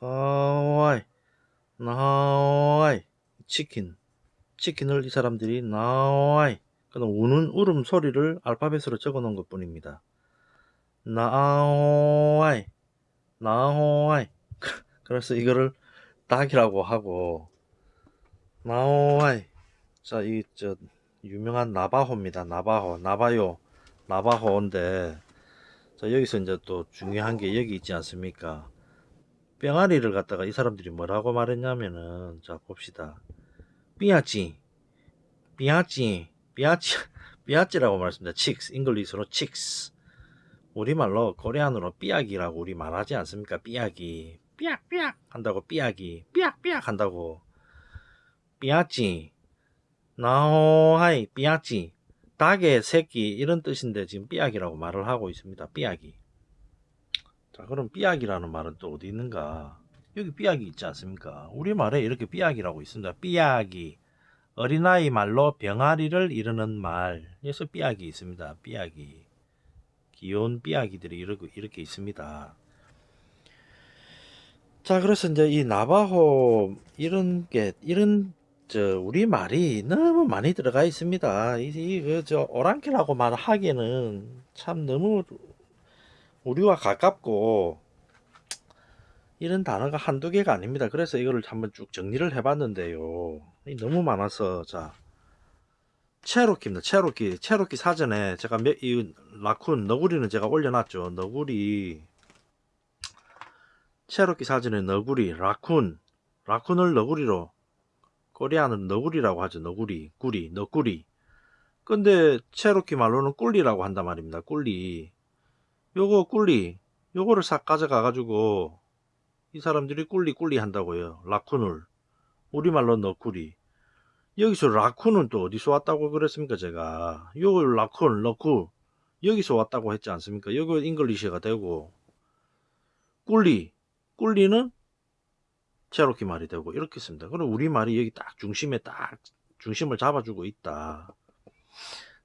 나하와이 나하와이. 치킨. 치킨을 이 사람들이 나와이. 그는 우는 울음 소리를 알파벳으로 적어 놓은 것 뿐입니다. 나와이 나와이. 그래서 이거를 닭이라고 하고 나와이. 자이 저 유명한 나바호입니다. 나바호 나바요. 나바호인데 자 여기서 이제 또 중요한 게 여기 있지 않습니까? 병아리를 갖다가 이 사람들이 뭐라고 말했냐면은 자 봅시다. biyáázh. biyáázh. biyáázh biyáázh라고 말했습니다. chicks English로 chicks. 우리말로 Korean으로 삐약이라고 우리 말하지 않습니까? 삐약이. 삐약삐약. 한다고 삐약이. 삐약삐약. 한다고. biyáázh. naʼahóóhai biyáázh 닭의 새끼 이런 뜻인데 지금 삐약이라고 말을 하고 있습니다. 삐약이 자 그럼 삐약이라는 말은 또 어디 있는가 여기 삐약이 있지 않습니까? 우리말에 이렇게 삐약이라고 있습니다. 삐약이 어린아이 말로 병아리를 이르는 말에서 삐약이 있습니다. 삐약이 귀여운 삐약이들이 이렇게, 이렇게 있습니다. 자 그래서 이제 이 나바호 이런 게 이런 저 우리 말이 너무 많이 들어가 있습니다. 이저 그 오랑캐라고 말하기에는 참 너무 우리와 가깝고 이런 단어가 한두 개가 아닙니다. 그래서 이거를 한번 쭉 정리를 해봤는데요. 너무 많아서 자 체로키입니다. 체로키 체로키 사전에 제가 몇, 이 라쿤 너구리는 제가 올려놨죠. 너구리 체로키 사전에 너구리 raccoon raccoon을 너구리로 Korean은 너구리라고 하죠. 너구리 구리 너구리. 근데 체로키 말로는 gvli라고 한단 말입니다. gvli. 요거 gvli. 요거를 싹 가져가 가지고 이 사람들이 gvli gvli 한다고요. raccoon을. 우리말로 너구리. 여기서 raccoon은 또 어디서 왔다고 그랬습니까 제가? 요 raccoon 러쿠 여기서 왔다고 했지 않습니까? 여기 English가 되고. gvli. gvli는 체로키 말이 되고 이렇게 씁니다. 그럼 우리말이 여기 딱 중심에 딱 중심을 잡아주고 있다.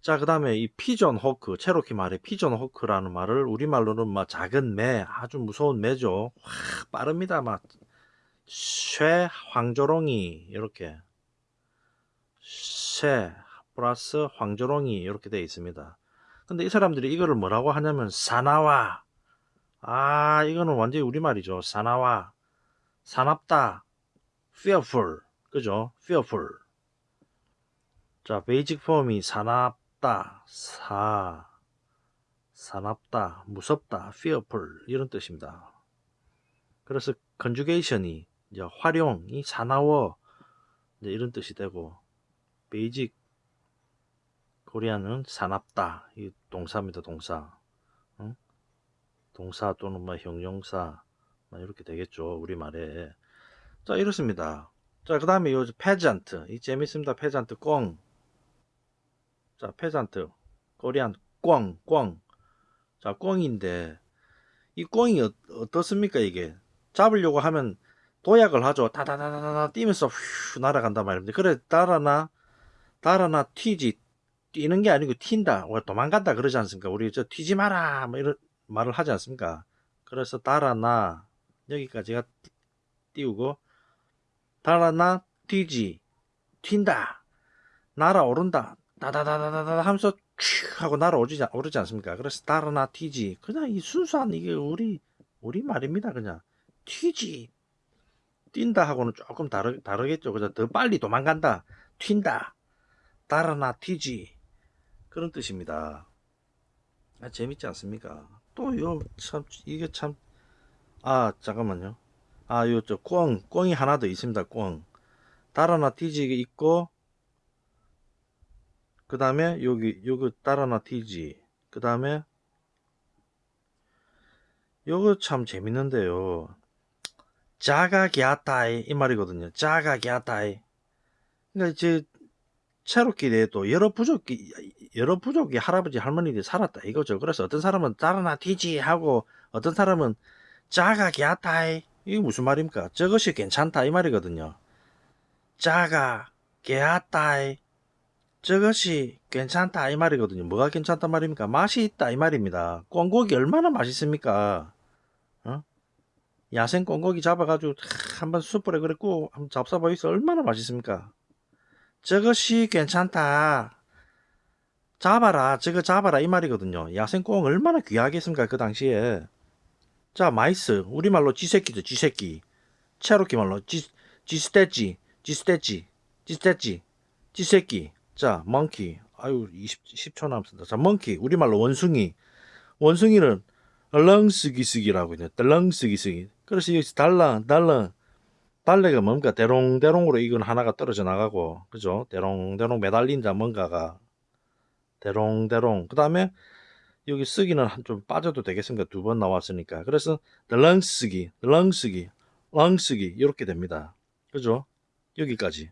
자 그 다음에 이 pigeon hawk 체로키 말의 pigeon hawk라는 말을 우리말로는 막 작은 매 아주 무서운 매죠. 와 빠릅니다. 막 쇠 황조롱이 이렇게. 새 플러스 황조롱이 이렇게 되어 있습니다. 근데 이 사람들이 이거를 뭐라고 하냐면 사나와. 아 이거는 완전히 우리말이죠. 사나와 사납다 fearful 그죠? fearful 자 베이직 폼이 사납다 사 사납다 무섭다 fearful 이런 뜻입니다. 그래서 conjugation이 이제 활용이 사나워 이런 뜻이 되고 basic Korean은 사납다. 이 동사입니다. 동사. 응? 동사 또는 뭐 형용사 뭐 이렇게 되겠죠. 우리말에. 자 이렇습니다. 자 그 다음에 요 pheasant 이 재밌습니다. pheasant 꽁. 자 pheasant Korean 꽁 꽁. 자 꽁인데 이 꽁이 어, 어떻습니까 이게 잡으려고 하면 도약을 하죠. 다다다다다 뛰면서 휘 날아간단 말입니다. 그래 따라나 달아나 튀지 뛰는 게 아니고 튄다 왜 도망간다 그러지 않습니까 우리 저 튀지 마라 뭐 이런 말을 하지 않습니까 그래서 달아나 여기까지가 띄우고 달아나 튀지 튄다 날아오른다 다다다다다다 하면서 취 하고 날아오지 오르지 않습니까? 그래서 달아나 튀지. 그냥 이 순수한 이게 우리 우리 말입니다 그냥. 튀지 뛴다 하고는 조금 다르, 다르겠죠. 그죠? 더 빨리 도망간다 튄다 달아나 튀지. 그런 뜻입니다. 아, 재밌지 않습니까? 또 요 참 이게 참 아 잠깐만요. 아 요 저 꽝 꽝이 하나 더 있습니다 꽝 달아나 튀지 있고 그 다음에 여기 요거 달아나 튀지. 그 다음에 요거 참 재밌는데요. 자가 갸타이 이 말이거든요. 자가 갸타이. 그러니까 이제 체로키 내에도 여러 부족이 여러 부족이 할아버지 할머니들이 살았다 이거죠. 그래서 어떤 사람은 따라나 튀지 하고 어떤 사람은 자가 갸타이 이게 무슨 말입니까? 저것이 괜찮다 이 말이거든요. 자가 갸타이 저것이 괜찮다 이 말이거든요. 뭐가 괜찮다 말입니까? 맛이 있다 이 말입니다. 꽁고기 얼마나 맛있습니까? 어? 야생 꽁고기 잡아가지고 탁 한번 숯불에 구워 한번 잡숴보이소 얼마나 맛있습니까? 저것이 괜찮다. 잡아라 저거 잡아라 이 말이거든요. 야생 꽁 얼마나 귀하겠습니까 그 당시에. 자 mice 우리말로 쥐새끼죠 쥐새끼. 체로키 말로 쥐 쥐스테찌 쥐스테찌 쥐스테찌 쥐새끼. 자 멍키 아유 20, 10초 남습니다. 자 멍키 우리말로 원숭이 원숭이는 렁쓰기쓰기라고 있네. 렁쓰기쓰기. 그래서 여기서 달랑 달랑 달래가 뭔가 대롱대롱으로 이건 하나가 떨어져 나가고 그죠? 대롱대롱 매달린다 뭔가가 대롱대롱 그 다음에 여기 쓰기는 한좀 빠져도 되겠습니까? 두번 나왔으니까 그래서 렁쓰기 렁쓰기 렁쓰기 이렇게 됩니다. 그죠? 여기까지